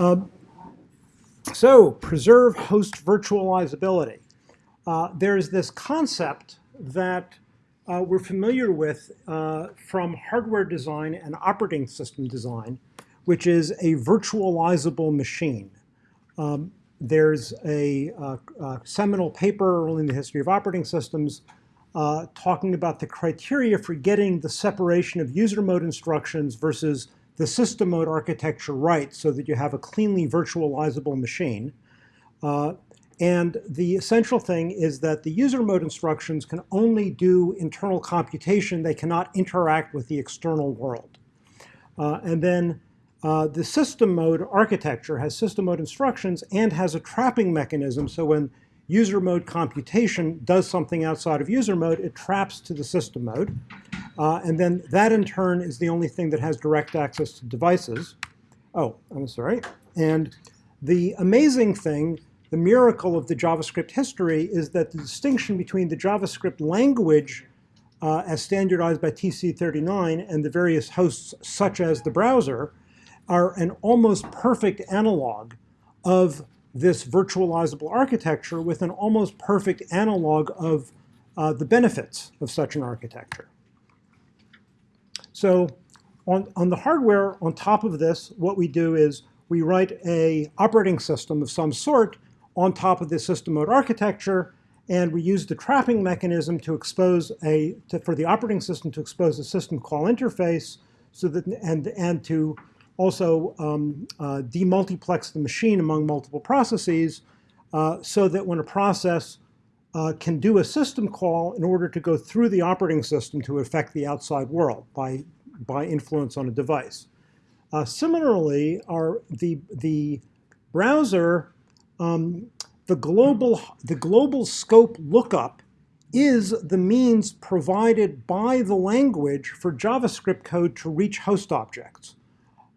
Um, so preserve host virtualizability. Uh, there's this concept that uh, we're familiar with uh, from hardware design and operating system design, which is a virtualizable machine. Um, there's a, a, a, seminal paper in the history of operating systems uh, talking about the criteria for getting the separation of user mode instructions versus the system mode architecture right so that you have a cleanly virtualizable machine. Uh, and the essential thing is that the user mode instructions can only do internal computation. They cannot interact with the external world. Uh, and then uh, the system mode architecture has system mode instructions and has a trapping mechanism. So when user mode computation does something outside of user mode, it traps to the system mode. Uh, and then that in turn is the only thing that has direct access to devices. Oh, I'm sorry. And the amazing thing, the miracle of the JavaScript history is that the distinction between the JavaScript language uh, as standardized by TC39 and the various hosts such as the browser are an almost perfect analog of this virtualizable architecture with an almost perfect analog of uh, the benefits of such an architecture. So on, on the hardware, on top of this, what we do is we write a operating system of some sort on top of the system mode architecture, and we use the trapping mechanism to expose a, to, for the operating system to expose a system call interface so that, and, and to also um, uh, demultiplex the machine among multiple processes uh, so that when a process uh, can do a system call in order to go through the operating system to affect the outside world by, by influence on a device. Uh, similarly, our, the, the browser, um, the, global, the global scope lookup is the means provided by the language for JavaScript code to reach host objects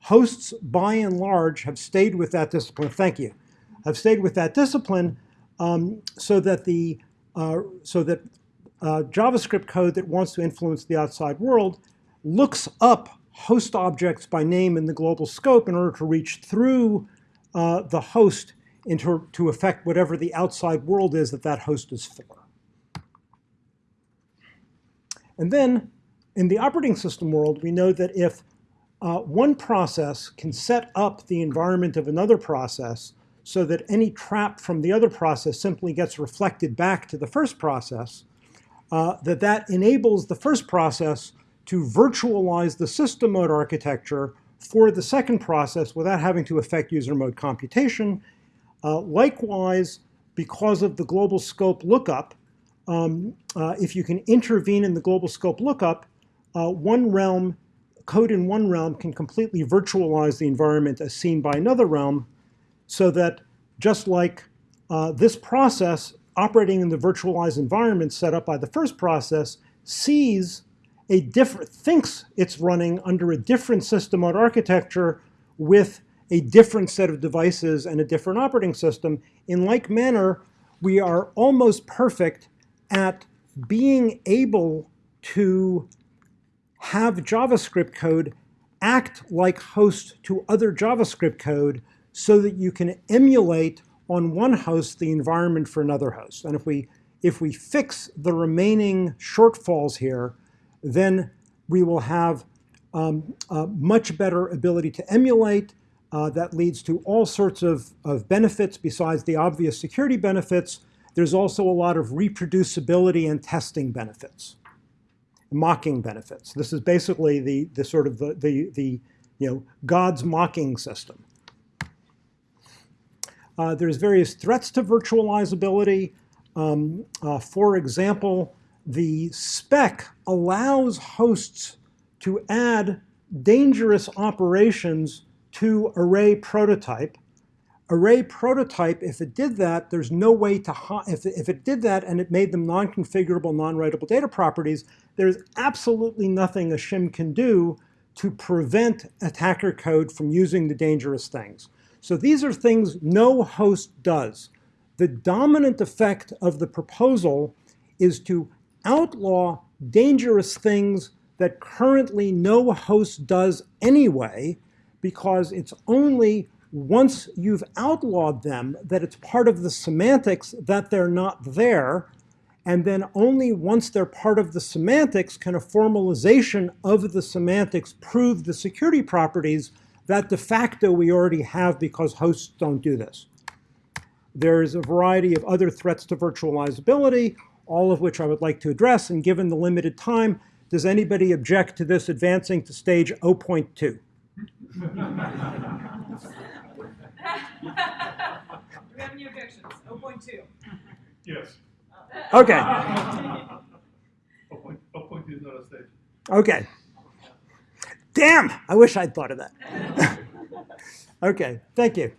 hosts, by and large, have stayed with that discipline. Thank you. Have stayed with that discipline um, so that the uh, so that uh, JavaScript code that wants to influence the outside world looks up host objects by name in the global scope in order to reach through uh, the host into, to affect whatever the outside world is that that host is for. And then in the operating system world, we know that if uh, one process can set up the environment of another process so that any trap from the other process simply gets reflected back to the first process, uh, that that enables the first process to virtualize the system mode architecture for the second process without having to affect user mode computation. Uh, likewise, because of the global scope lookup, um, uh, if you can intervene in the global scope lookup, uh, one realm code in one realm can completely virtualize the environment as seen by another realm so that just like uh, this process operating in the virtualized environment set up by the first process sees a different, thinks it's running under a different system mode architecture with a different set of devices and a different operating system. In like manner, we are almost perfect at being able to have JavaScript code act like host to other JavaScript code so that you can emulate on one host the environment for another host. And if we, if we fix the remaining shortfalls here, then we will have um, much better ability to emulate. Uh, that leads to all sorts of, of benefits besides the obvious security benefits. There's also a lot of reproducibility and testing benefits mocking benefits. This is basically the, the sort of the, the, the you know, God's mocking system. Uh, there's various threats to virtualizability. Um, uh, for example, the spec allows hosts to add dangerous operations to array prototype array prototype, if it did that, there's no way to, if if it did that and it made them non-configurable, non-writable data properties, there's absolutely nothing a shim can do to prevent attacker code from using the dangerous things. So these are things no host does. The dominant effect of the proposal is to outlaw dangerous things that currently no host does anyway, because it's only once you've outlawed them, that it's part of the semantics that they're not there, and then only once they're part of the semantics can a formalization of the semantics prove the security properties that de facto we already have because hosts don't do this. There's a variety of other threats to virtualizability, all of which I would like to address, and given the limited time, does anybody object to this advancing to stage 0.2? Do we have any objections? 0.2. Yes. Okay, Oh, point, oh, point two is not a stage. okay. Damn, I wish I'd thought of that. okay, thank you.